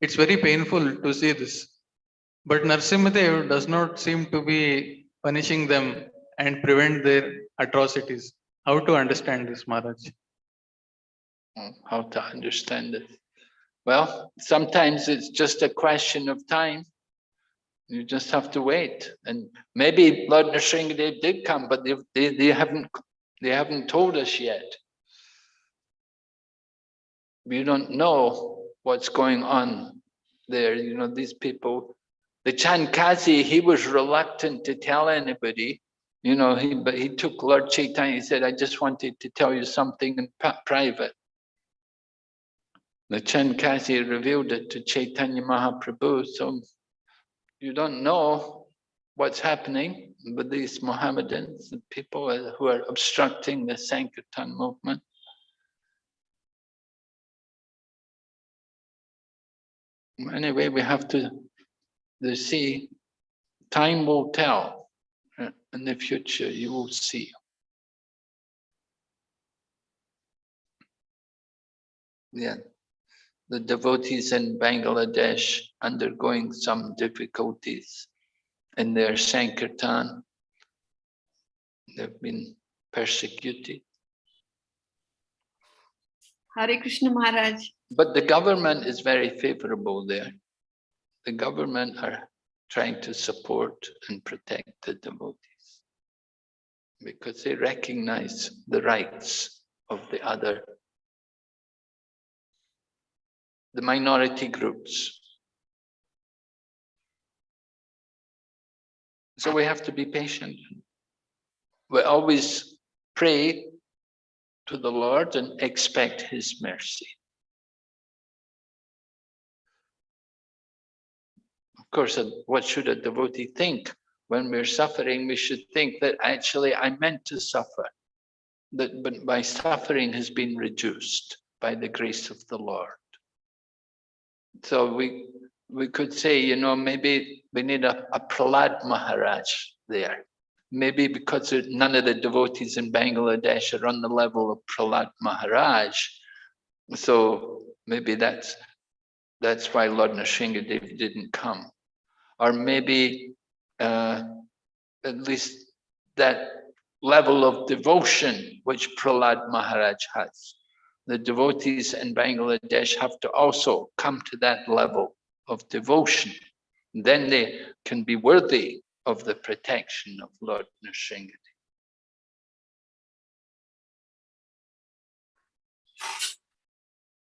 It's very painful to see this. But Narsimhadev does not seem to be punishing them and prevent their atrocities. How to understand this, Maharaj? Hmm, How to understand it? Well, sometimes it's just a question of time. You just have to wait. And maybe Lord Nrsingadev did come, but they, they, they haven't they haven't told us yet. We don't know what's going on there. You know, these people, the Chankazi, he was reluctant to tell anybody. You know, he but he took Lord Chaitanya, he said, I just wanted to tell you something in private. The Chankazi revealed it to Chaitanya Mahaprabhu, so you don't know what's happening with these Mohammedans, the people who are obstructing the Sankirtan movement. Anyway, we have to to see, time will tell. In the future, you will see. Yeah, the devotees in Bangladesh undergoing some difficulties in their Sankirtan. They've been persecuted, Hare Krishna Maharaj. But the government is very favorable there. The government are trying to support and protect the devotees because they recognize the rights of the other the minority groups. So we have to be patient. We always pray to the Lord and expect his mercy. Course, what should a devotee think? When we're suffering, we should think that actually I meant to suffer. That but my suffering has been reduced by the grace of the Lord. So we we could say, you know, maybe we need a, a Prahlad Maharaj there. Maybe because none of the devotees in Bangladesh are on the level of Prahlad Maharaj. So maybe that's that's why Lord Nrsingadev didn't come. Or maybe uh, at least that level of devotion which Prahlad Maharaj has. The devotees in Bangladesh have to also come to that level of devotion. Then they can be worthy of the protection of Lord Nrsingadev.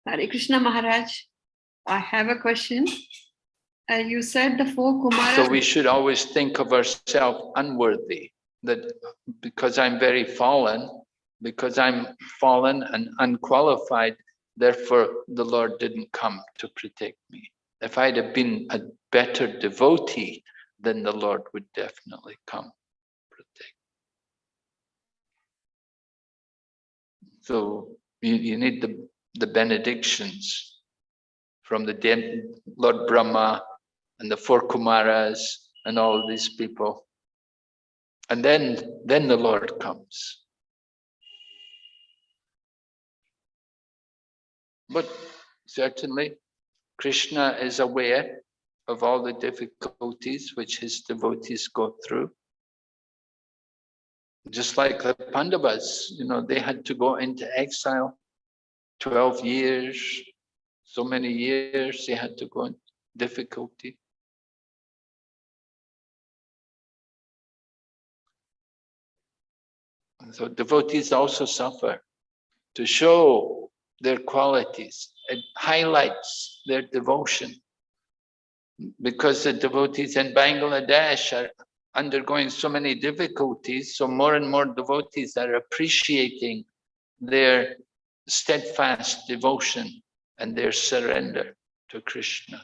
Hare Krishna Maharaj, I have a question. Uh, you said the four Kumaras. So we should always think of ourselves unworthy, that because I'm very fallen, because I'm fallen and unqualified, therefore the Lord didn't come to protect me. If I'd have been a better devotee, then the Lord would definitely come protect. So you, you need the, the benedictions from the Lord Brahma and the four Kumaras and all these people. And then, then the Lord comes. But certainly, Krishna is aware of all the difficulties which his devotees go through. Just like the Pandavas, you know, they had to go into exile 12 years, so many years they had to go in difficulty. And so devotees also suffer to show their qualities. It highlights their devotion because the devotees in Bangladesh are undergoing so many difficulties, so more and more devotees are appreciating their steadfast devotion and their surrender to Krishna.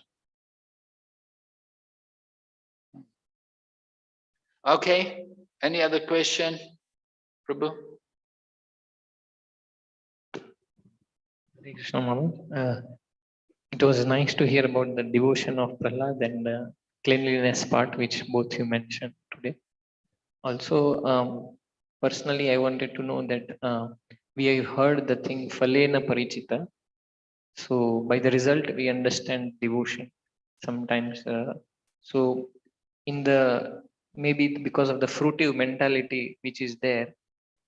Okay, any other question, Prabhu? Krishna. Uh, it was nice to hear about the devotion of Prahlad and the cleanliness part, which both you mentioned today. Also, um, personally, I wanted to know that uh, we have heard the thing Falena Parichita. So by the result, we understand devotion sometimes. Uh, so in the maybe because of the fruitive mentality which is there,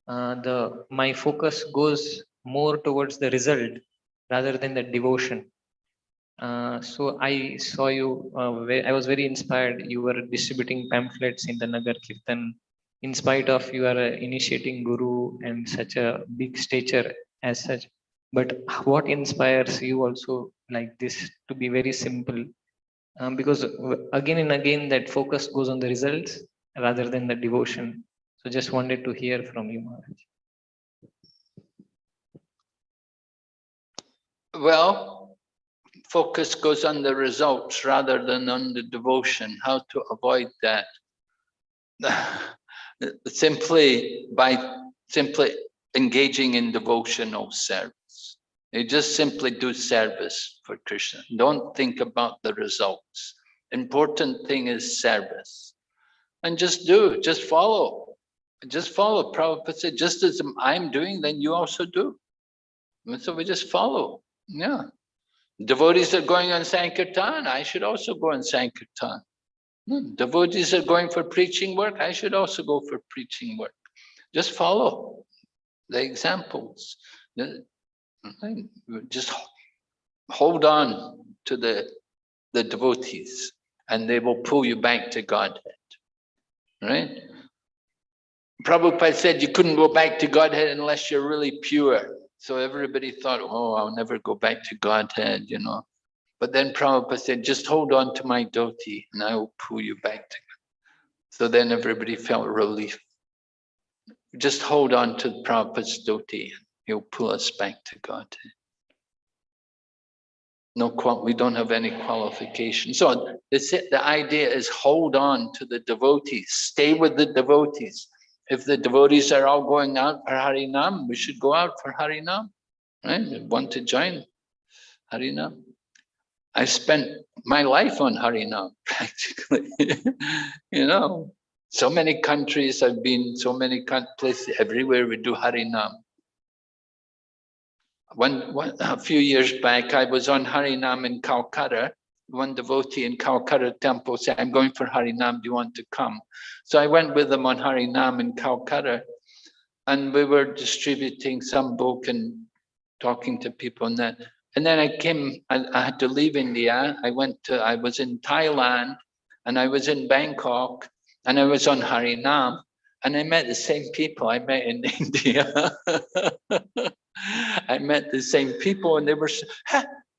uh, the my focus goes more towards the result rather than the devotion. Uh, so I saw you, uh, I was very inspired. You were distributing pamphlets in the Nagar Kirtan in spite of you are initiating guru and such a big stature as such. But what inspires you also like this to be very simple? Um, because again and again that focus goes on the results rather than the devotion. So just wanted to hear from you, Maharaj. Well, focus goes on the results rather than on the devotion. How to avoid that? simply by simply engaging in devotional service. You just simply do service for Krishna. Don't think about the results. Important thing is service. And just do, just follow. Just follow. Prabhupada said, just as I'm doing, then you also do. And so we just follow. Yeah. Devotees are going on Sankirtan. I should also go on Sankirtan. Devotees are going for preaching work. I should also go for preaching work. Just follow the examples. Just hold on to the, the devotees and they will pull you back to Godhead. Right? Prabhupada said you couldn't go back to Godhead unless you're really pure. So everybody thought, oh, I'll never go back to Godhead, you know. But then Prabhupada said, just hold on to my dhoti and I will pull you back to. So then everybody felt relief. Just hold on to Prabhupada's dhoti he'll pull us back to Godhead. No, we don't have any qualification. So the, the idea is hold on to the devotees, stay with the devotees. If the devotees are all going out for Harinam, we should go out for Harinam, right? Want to join Harinam. I spent my life on Harinam, practically. you know, so many countries I've been, so many places, everywhere we do Harinam. one, one, a few years back, I was on Harinam in Calcutta. One devotee in Calcutta temple said, I'm going for Harinam, do you want to come? So I went with them on Harinam in Calcutta and we were distributing some book and talking to people and that. And then I came, I, I had to leave India. I went to, I was in Thailand and I was in Bangkok and I was on Harinam and I met the same people I met in India. I met the same people and they were,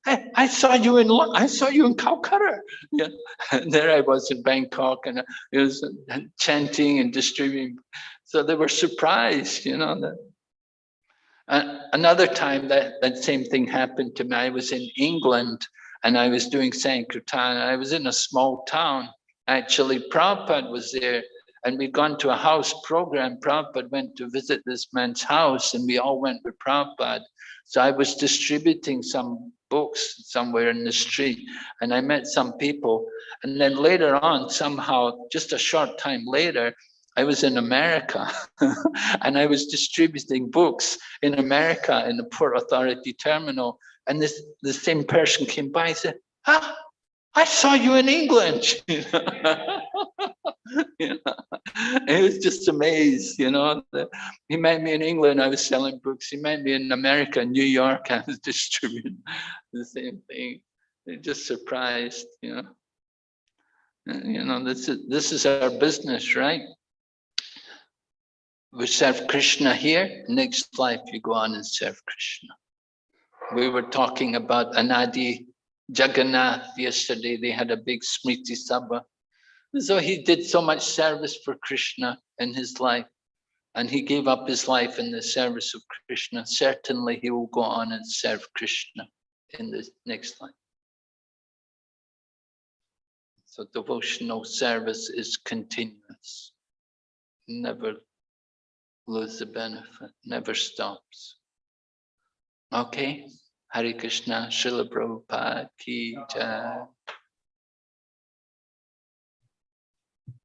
"Hey, hey, I saw you in, I saw you in Calcutta. Yeah. And there I was in Bangkok and it was chanting and distributing. So they were surprised, you know, that. Uh, another time that, that same thing happened to me, I was in England and I was doing Sankirtan. I was in a small town. Actually, Prabhupada was there and we'd gone to a house program. Prabhupada went to visit this man's house and we all went with Prabhupada. So I was distributing some books somewhere in the street and I met some people. And then later on, somehow, just a short time later, I was in America and I was distributing books in America in the Port Authority terminal. And this the same person came by and said, ah, I saw you in England. It was just amazed, you know. He met me in England, I was selling books. He met me in America, New York, I was distributing the same thing. They're just surprised, you know. You know, this is this is our business, right? We serve Krishna here, next life you go on and serve Krishna. We were talking about Anadi Jagannath yesterday, they had a big Smriti Sabha. So he did so much service for Krishna in his life and he gave up his life in the service of Krishna. Certainly he will go on and serve Krishna in the next life. So devotional service is continuous, never lose the benefit, never stops. Okay, Hare Krishna, Srila Prabhupada ki jai.